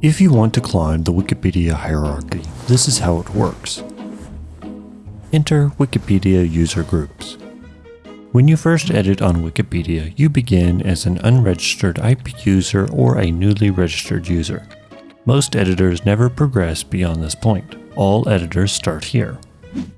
If you want to climb the Wikipedia hierarchy, this is how it works. Enter Wikipedia user groups. When you first edit on Wikipedia, you begin as an unregistered IP user or a newly registered user. Most editors never progress beyond this point. All editors start here.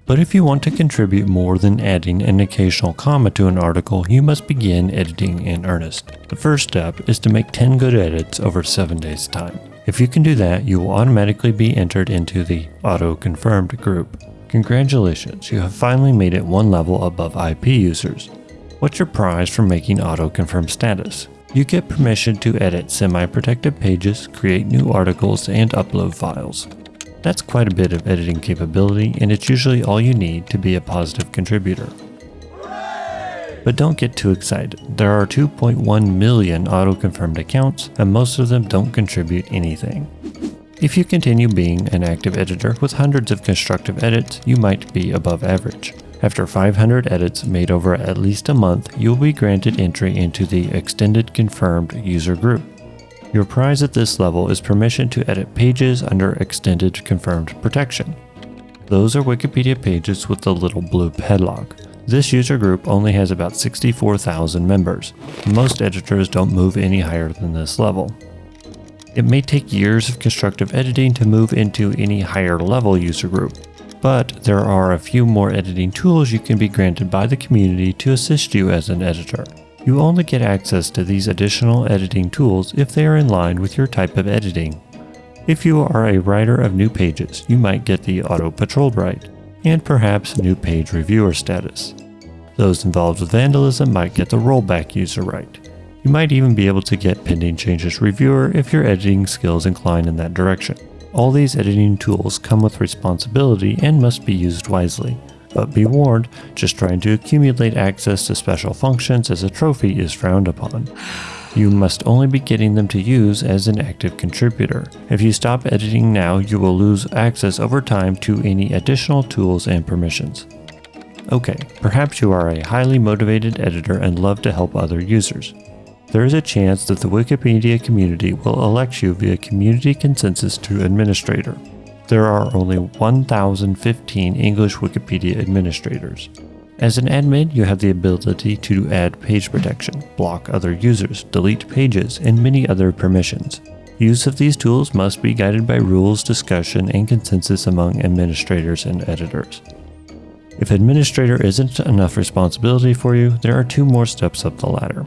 But if you want to contribute more than adding an occasional comma to an article, you must begin editing in earnest. The first step is to make 10 good edits over 7 days time. If you can do that, you will automatically be entered into the auto-confirmed group. Congratulations, you have finally made it one level above IP users. What's your prize for making auto-confirm status? You get permission to edit semi-protected pages, create new articles, and upload files. That's quite a bit of editing capability, and it's usually all you need to be a positive contributor. But don't get too excited. There are 2.1 million auto-confirmed accounts, and most of them don't contribute anything. If you continue being an active editor with hundreds of constructive edits, you might be above average. After 500 edits made over at least a month, you will be granted entry into the Extended Confirmed user group. Your prize at this level is permission to edit pages under Extended Confirmed Protection. Those are Wikipedia pages with the little blue padlock. This user group only has about 64,000 members. Most editors don't move any higher than this level. It may take years of constructive editing to move into any higher level user group, but there are a few more editing tools you can be granted by the community to assist you as an editor. You only get access to these additional editing tools if they are in line with your type of editing. If you are a writer of new pages, you might get the Auto Patrolled right, and perhaps new page reviewer status. Those involved with vandalism might get the rollback user right. You might even be able to get pending changes reviewer if your editing skills incline in that direction. All these editing tools come with responsibility and must be used wisely. But be warned, just trying to accumulate access to special functions as a trophy is frowned upon. You must only be getting them to use as an active contributor. If you stop editing now, you will lose access over time to any additional tools and permissions. Okay, perhaps you are a highly motivated editor and love to help other users. There is a chance that the Wikipedia community will elect you via community consensus to administrator. There are only 1,015 English Wikipedia administrators. As an admin, you have the ability to add page protection, block other users, delete pages, and many other permissions. Use of these tools must be guided by rules, discussion, and consensus among administrators and editors. If administrator isn't enough responsibility for you, there are two more steps up the ladder.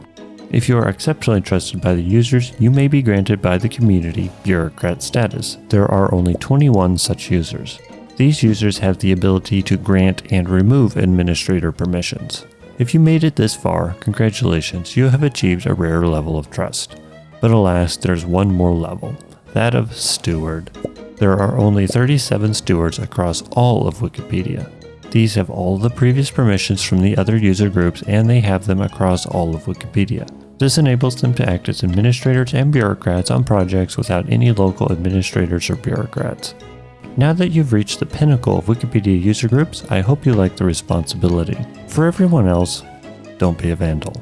If you are exceptionally trusted by the users, you may be granted by the community bureaucrat status. There are only 21 such users. These users have the ability to grant and remove administrator permissions. If you made it this far, congratulations, you have achieved a rare level of trust. But alas, there's one more level, that of steward. There are only 37 stewards across all of Wikipedia. These have all the previous permissions from the other user groups and they have them across all of Wikipedia. This enables them to act as administrators and bureaucrats on projects without any local administrators or bureaucrats. Now that you've reached the pinnacle of Wikipedia user groups, I hope you like the responsibility. For everyone else, don't be a vandal.